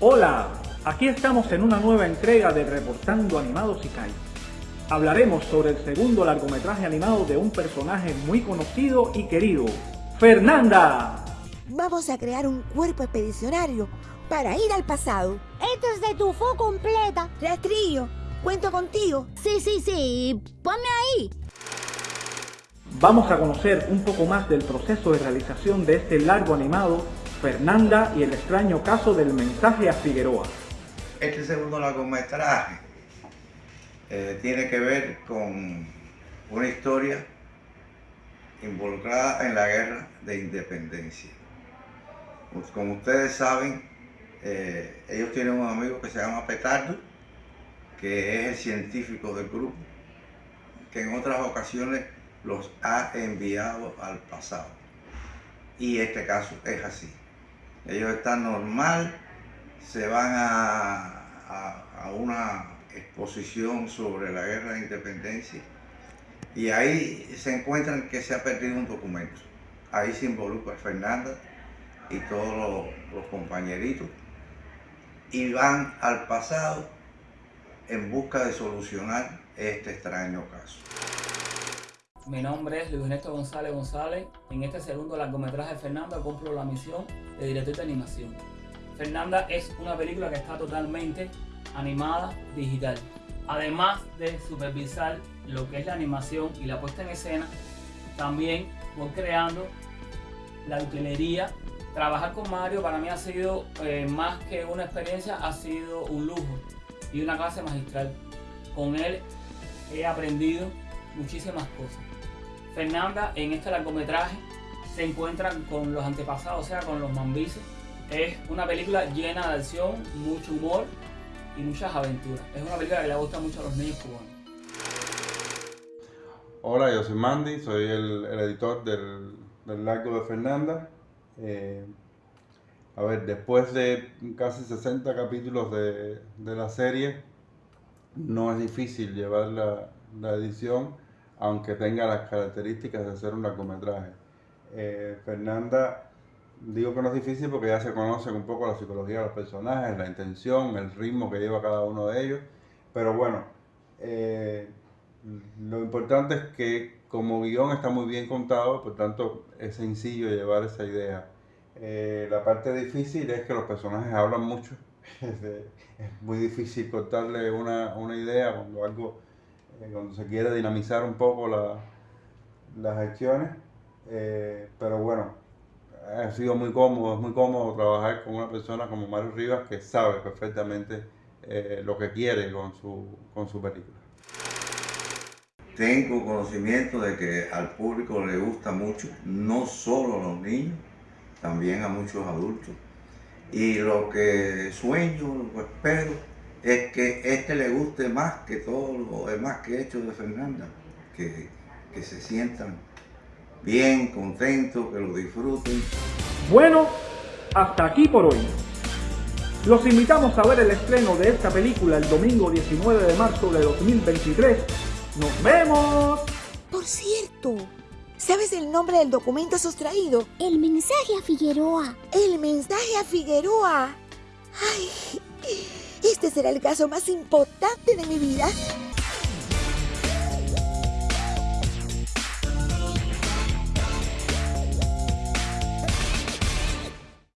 Hola, aquí estamos en una nueva entrega de Reportando Animados y Kai. Hablaremos sobre el segundo largometraje animado de un personaje muy conocido y querido, Fernanda. Vamos a crear un cuerpo expedicionario para ir al pasado. Esto es de tu fo completa. Rastrillo, cuento contigo. Sí, sí, sí. Ponme ahí. Vamos a conocer un poco más del proceso de realización de este largo animado, Fernanda y el extraño caso del mensaje a Figueroa. Este segundo largometraje eh, tiene que ver con una historia involucrada en la guerra de independencia. Pues, como ustedes saben, eh, ellos tienen un amigo que se llama Petardo, que es el científico del grupo, que en otras ocasiones los ha enviado al pasado. Y este caso es así. Ellos están normal, se van a, a, una exposición sobre la guerra de independencia y ahí se encuentran que se ha perdido un documento. Ahí se involucra Fernanda y todos los, los compañeritos y van al pasado en busca de solucionar este extraño caso. Mi nombre es Luis Ernesto González González. En este segundo largometraje de Fernanda cumplo la misión de director de animación. Fernanda es una película que está totalmente animada digital. Además de supervisar lo que es la animación y la puesta en escena, también voy creando la utilería. Trabajar con Mario para mí ha sido eh, más que una experiencia, ha sido un lujo y una clase magistral. Con él he aprendido muchísimas cosas. Fernanda en este largometraje se encuentra con los antepasados, o sea, con los mambises. Es una película llena de acción, mucho humor y muchas aventuras. Es una película que le gusta mucho a los niños cubanos. Hola, yo soy Mandy, soy el, editor del, largo de Fernanda. Eh, a ver, después de casi 60 capítulos de, la serie, no es difícil llevar la edición aunque tenga las características de ser un largometraje. Eh, Fernanda, digo que no es difícil porque ya se conocen un poco la psicología de los personajes, la intención, el ritmo que lleva cada uno de ellos, pero bueno, eh, lo importante es que como guion está muy bien contado, por tanto es sencillo llevar esa idea. Eh, la parte difícil es que los personajes hablan mucho, es muy difícil contarle una, una idea cuando algo eh, cuando se quiere dinamizar un poco la, las gestiones, eh, pero bueno, ha sido muy cómodo, es muy cómodo trabajar con una persona como Mario Rivas que sabe perfectamente eh, lo que quiere con su, con su película. Tengo conocimiento de que al público le gusta mucho, no solo a los niños, también a muchos adultos. Y lo que sueño, lo que espero, es que este le guste más que todo lo demás que he hecho de Fernanda, que, que se sientan bien, contentos, que lo disfruten. Bueno, hasta aquí por hoy. Los invitamos a ver el estreno de esta película el domingo 19 de marzo de 2023. ¡Nos vemos! Por cierto, ¿sabes el nombre del documento sustraído? El mensaje a Figueroa. El mensaje a Figueroa. Ay, este será el caso más importante de mi vida.